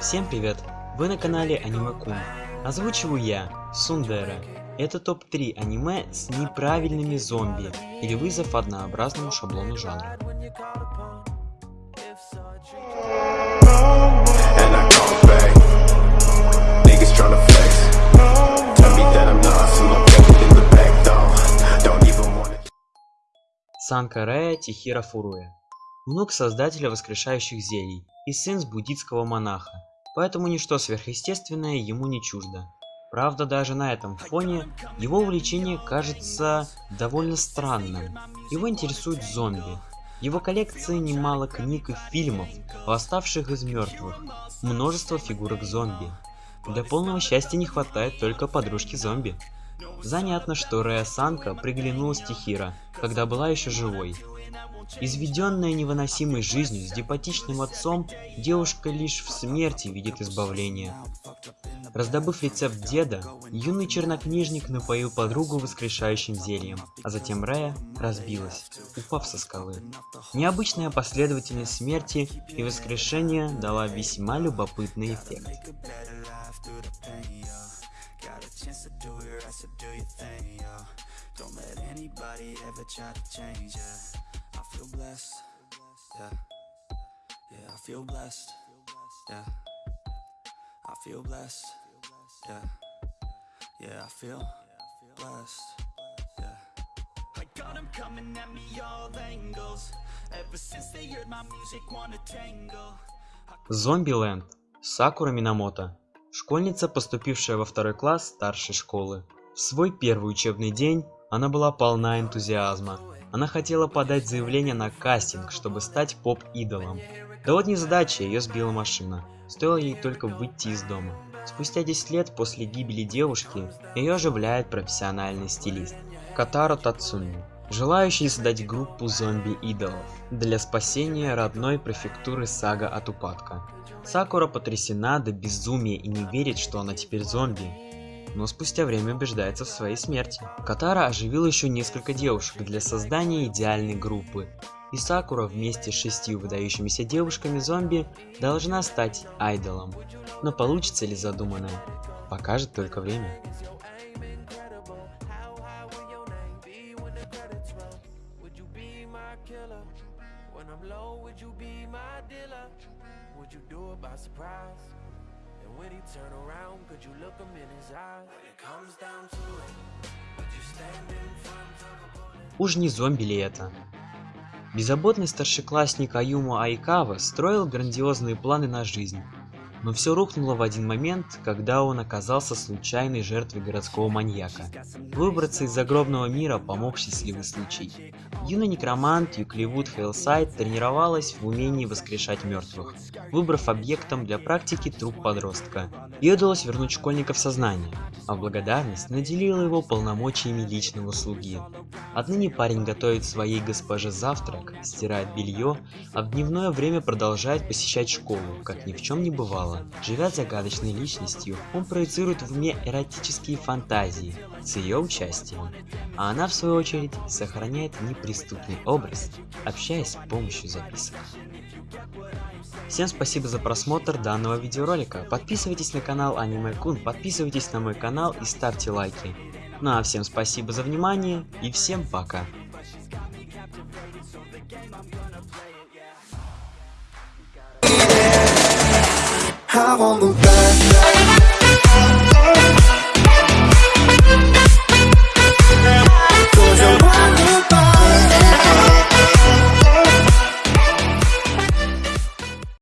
Всем привет! Вы на канале Аниме Кун. Озвучиваю я, Сундера. Это топ-3 аниме с неправильными зомби или вызов однообразному шаблону жанра. and I come back. Niggas tryna flex. Tell me that I'm not, see my baby in the back though. Don't even wanna. Санка Рея Тихира Фуруя. Внук создателя воскрешающих зелий и сын буддийского монаха, поэтому ничто сверхъестественное ему не чуждо. Правда, даже на этом фоне его увлечение кажется довольно странным. Его интересуют зомби. Его коллекции немало книг и фильмов, восставших из мертвых, множество фигурок зомби. Для полного счастья не хватает только подружки зомби. Занятно, что Рея Санка приглянулась Тихира, когда была еще живой. Изведенная невыносимой жизнью с депатичным отцом, девушка лишь в смерти видит избавление. Раздобыв рецепт деда, юный чернокнижник напоил подругу воскрешающим зельем, а затем Рея разбилась, упав со скалы. Необычная последовательность смерти и воскрешения дала весьма любопытный эффект. Got a chance to do it right, so do your thing, yo. Don't let anybody ever try to change ya. I feel blessed, yeah. Yeah, I feel blessed, yeah. I feel blessed, yeah. Yeah, I feel blessed, yeah. I got 'em coming at me all angles. Ever since they heard my music, wanna tangle. Зомбиленд. Сакура Минамото. Школьница, поступившая во второй класс старшей школы. В свой первый учебный день она была полна энтузиазма. Она хотела подать заявление на кастинг, чтобы стать поп-идолом. Да вот незадача, ее сбила машина. Стоило ей только выйти из дома. Спустя 10 лет после гибели девушки, ее оживляет профессиональный стилист. Катаро Тацуми. Желающий создать группу зомби-идолов для спасения родной префектуры Сага от упадка. Сакура потрясена до безумия и не верит, что она теперь зомби, но спустя время убеждается в своей смерти. Катара оживил еще несколько девушек для создания идеальной группы, и Сакура вместе с шестью выдающимися девушками зомби должна стать айдолом. Но получится ли задуманное, покажет только время. My killer? When I'm low, would you be my dealer? Would you do it by surprise? And when he turn around, could you look him in his eyes? When it comes down to it, would you stand in front of a bullet? Уж не зомби ли это? Беззаботный старшеклассник Аюма Айкава строил грандиозные планы на жизнь. Но все рухнуло в один момент, когда он оказался случайной жертвой городского маньяка. Выбраться из загробного мира помог счастливый случай. Юный некромант Юкливуд Хейлсайд тренировалась в умении воскрешать мертвых, выбрав объектом для практики труп подростка. Ей удалось вернуть школьника в сознание, а в благодарность наделила его полномочиями личного слуги. Отныне парень готовит своей госпоже завтрак, стирает белье, а в дневное время продолжает посещать школу, как ни в чем не бывало. Живя загадочной личностью, он проецирует в уме эротические фантазии с ее участием, а она в свою очередь сохраняет неприступный образ, общаясь с помощью записок. Всем спасибо за просмотр данного видеоролика. Подписывайтесь на канал Аниме Кун, подписывайтесь на мой канал и ставьте лайки. Ну а всем спасибо за внимание и всем пока. I'm on the back.